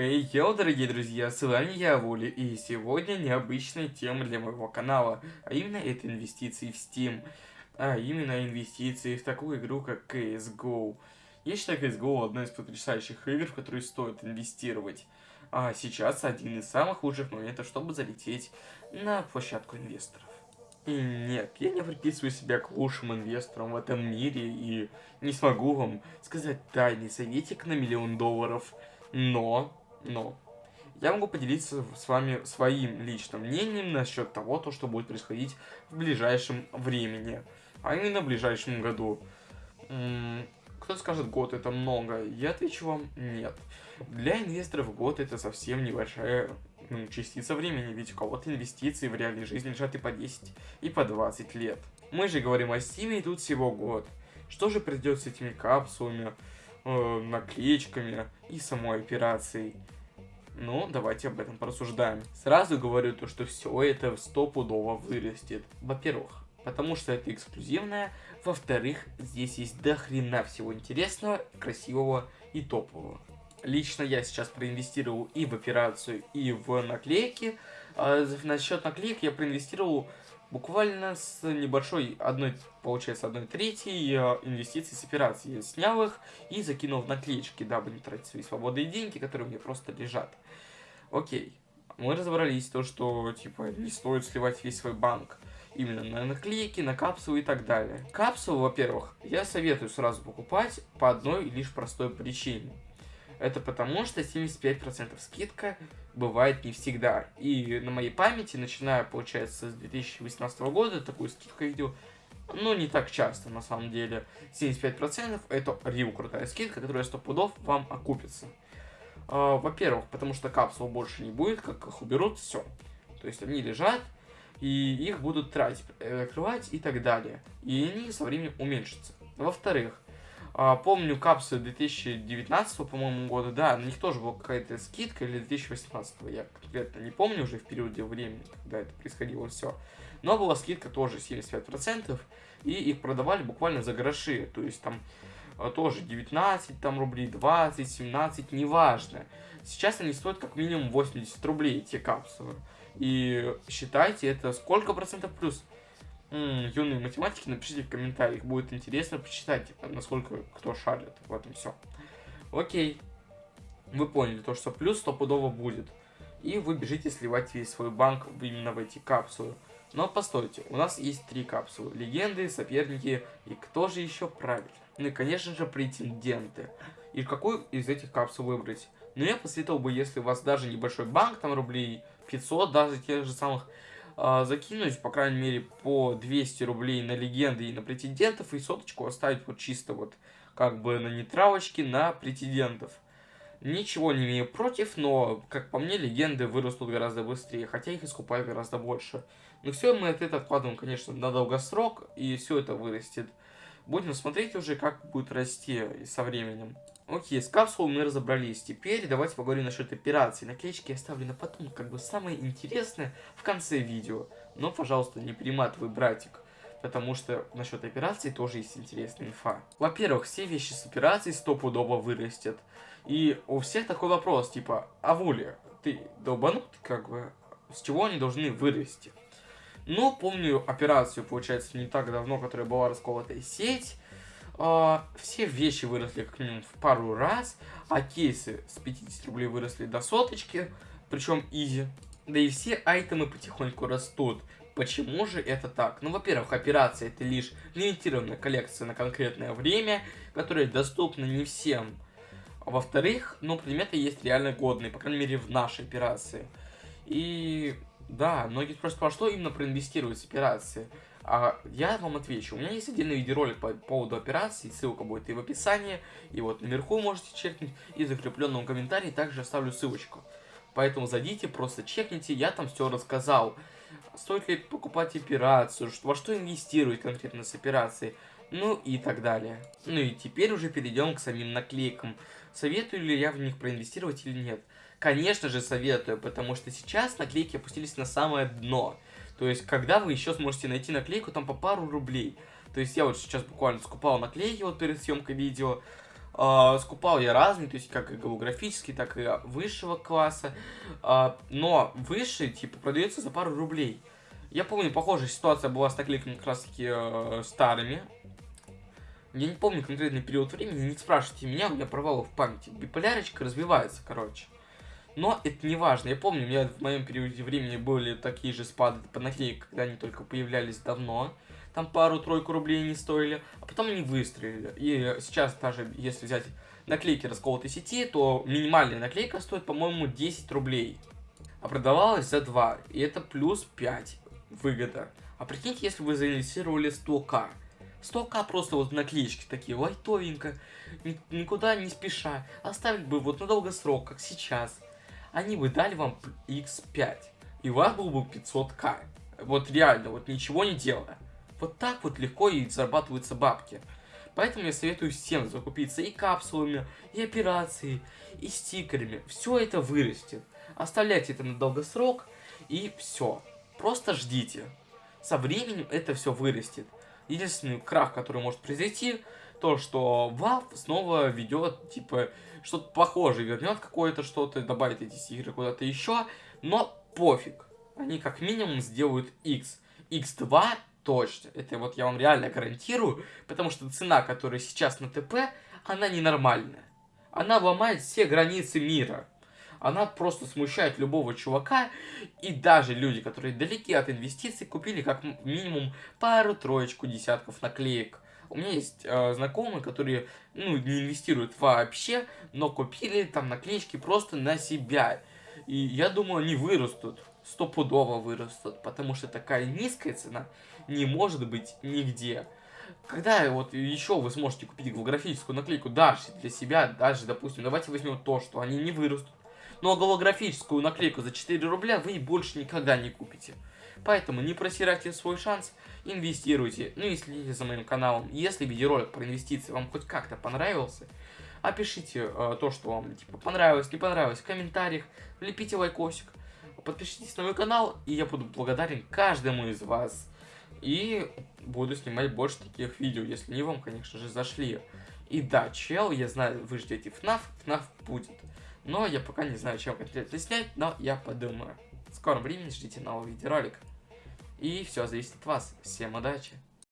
Хей, hey, дорогие друзья, с вами я, Вули, и сегодня необычная тема для моего канала, а именно это инвестиции в Steam, а именно инвестиции в такую игру, как CSGO. Я считаю CSGO одной из потрясающих игр, в которые стоит инвестировать. А сейчас один из самых лучших моментов, чтобы залететь на площадку инвесторов. И нет, я не приписываю себя к лучшим инвесторам в этом мире и не смогу вам сказать тайный советик на миллион долларов. Но, но, я могу поделиться с вами своим личным мнением насчет того, то, что будет происходить в ближайшем времени. А именно в ближайшем году. Кто скажет, год это много? Я отвечу вам, нет. Для инвесторов год это совсем небольшая ну, частица времени, ведь у кого-то инвестиции в реальной жизни лежат и по 10, и по 20 лет. Мы же говорим о Steam, и тут всего год. Что же придет с этими капсулами, э, наклеечками и самой операцией? Ну, давайте об этом порассуждаем. Сразу говорю то, что все это стопудово вырастет. Во-первых, потому что это эксклюзивное. Во-вторых, здесь есть дохрена всего интересного, красивого и топового. Лично я сейчас проинвестировал и в операцию, и в наклейки. А насчет наклеек я проинвестировал буквально с небольшой, одной, получается, одной третьей э, инвестиций с операции. Я снял их и закинул в наклеечки, дабы не тратить свои свободные деньги, которые у меня просто лежат. Окей. Мы разобрались, то, что, типа, не стоит сливать весь свой банк именно на наклейки, на капсулы и так далее. Капсулу, во-первых, я советую сразу покупать по одной лишь простой причине – это потому, что 75% скидка бывает не всегда. И на моей памяти, начиная, получается, с 2018 года, такую скидку видел, ну, не так часто, на самом деле. 75% это рил крутая скидка, которая 100 пудов вам окупится. А, во-первых, потому что капсул больше не будет, как их уберут, все. То есть они лежат, и их будут тратить, э, открывать и так далее. И они со временем уменьшатся. Во-вторых, помню капсулы 2019, по-моему, года, да, на них тоже была какая-то скидка, или 2018, я конкретно не помню уже в периоде времени, когда это происходило все. Но была скидка тоже 75%, и их продавали буквально за гроши, то есть там а, тоже 19 там, рублей, 20, 17, неважно. Сейчас они стоят как минимум 80 рублей, эти капсулы. И считайте, это сколько процентов плюс? Юные математики, напишите в комментариях, будет интересно почитать, насколько кто шарит в этом все. Окей, вы поняли, то что плюс стопудово будет. И вы бежите сливать весь свой банк именно в эти капсулы. Но постойте, у нас есть три капсулы. Легенды, соперники и кто же еще правильно? Ну и конечно же претенденты. И какую из этих капсул выбрать? Ну я посоветовал бы, если у вас даже небольшой банк, там рублей 500, даже тех же самых закинуть, по крайней мере, по 200 рублей на легенды и на претендентов, и соточку оставить вот чисто вот как бы на нейтралочке на претендентов. Ничего не имею против, но, как по мне, легенды вырастут гораздо быстрее, хотя их искупают гораздо больше. Но все мы этого откладываем, конечно, на долгосрок, и все это вырастет. Будем смотреть уже, как будет расти со временем. Окей, с капсулой мы разобрались. Теперь давайте поговорим насчет операции. Наклеечки я оставлю на потом, как бы самое интересное в конце видео. Но, пожалуйста, не перематывай, братик. Потому что насчет операции тоже есть интересная инфа. Во-первых, все вещи с операцией стопудово вырастет. И у всех такой вопрос, типа, а Вуля, ты долбанут, как бы, с чего они должны вырасти? Ну, помню операцию, получается, не так давно, которая была расколотая сеть э, все вещи выросли как минимум в пару раз, а кейсы с 50 рублей выросли до соточки, причем изи. Да и все айтемы потихоньку растут. Почему же это так? Ну, во-первых, операция это лишь лимитированная коллекция на конкретное время, которая доступна не всем. А во-вторых, ну, предметы есть реально годные, по крайней мере, в нашей операции. И да, многие спрашивают, а что именно проинвестировать операции? А я вам отвечу. У меня есть отдельный видеоролик по поводу операции, ссылка будет и в описании, и вот наверху можете чекнуть, и в закрепленном комментарии также оставлю ссылочку. Поэтому зайдите, просто чекните, я там все рассказал. Стоит ли покупать операцию, во что инвестировать конкретно с операцией, ну и так далее. Ну и теперь уже перейдем к самим наклейкам. Советую ли я в них проинвестировать или нет? Конечно же советую, потому что сейчас наклейки опустились на самое дно. То есть, когда вы еще сможете найти наклейку там по пару рублей. То есть, я вот сейчас буквально скупал наклейки вот перед съемкой видео. А, скупал я разные, то есть как и голографический, так и высшего класса. А, но высший, типа, продается за пару рублей. Я помню, похожая ситуация была с наклейками как раз таки э, старыми. Я не помню конкретный период времени, не спрашивайте меня, у меня провалы в памяти. Биполярочка развивается, короче. Но это не важно. Я помню, у меня в моем периоде времени были такие же спады по наклейкам, когда они только появлялись давно. Там пару-тройку рублей не стоили, а потом они выстрелили. И сейчас даже, если взять наклейки расколотой сети, то минимальная наклейка стоит, по-моему, 10 рублей. А продавалась за 2. И это плюс 5 выгода. А прикиньте, если вы заинвестировали 100к. 100к просто вот наклеечки такие, лайтовенько, никуда не спеша. Оставить бы вот на долгосрок, как сейчас. Они бы дали вам x5. И у вас был бы 500к. Вот реально, вот ничего не делая. Вот так вот легко и зарабатываются бабки. Поэтому я советую всем закупиться и капсулами, и операцией, и стикерами. Все это вырастет. Оставляйте это на долгосрок, и все. Просто ждите. Со временем это все вырастет. Единственный крах, который может произойти, то, что Valve снова ведет, типа, что-то похожее, вернет какое-то что-то, добавит эти игры куда-то еще, но пофиг. Они как минимум сделают X. X2 точно. Это вот я вам реально гарантирую, потому что цена, которая сейчас на ТП, она ненормальная. Она ломает все границы мира она просто смущает любого чувака, и даже люди, которые далеки от инвестиций, купили как минимум пару-троечку десятков наклеек. У меня есть э, знакомые, которые ну, не инвестируют вообще, но купили там наклеечки просто на себя. И я думаю, они вырастут, стопудово вырастут, потому что такая низкая цена не может быть нигде. Когда вот еще вы сможете купить голографическую наклейку даже для себя, даже, допустим, давайте возьмем то, что они не вырастут, но голографическую наклейку за 4 рубля вы больше никогда не купите. Поэтому не просирайте свой шанс, инвестируйте, ну и следите за моим каналом. Если видеоролик про инвестиции вам хоть как-то понравился, опишите э, то, что вам типа понравилось, не понравилось в комментариях, влепите лайкосик, подпишитесь на мой канал, и я буду благодарен каждому из вас. И буду снимать больше таких видео, если не вам, конечно же, зашли. И да, чел, я знаю, вы ждете FNAF, FNAF будет. Но я пока не знаю, чем конкретно снять, но я подумаю. В скором времени ждите новый видеоролик. И все зависит от вас. Всем удачи!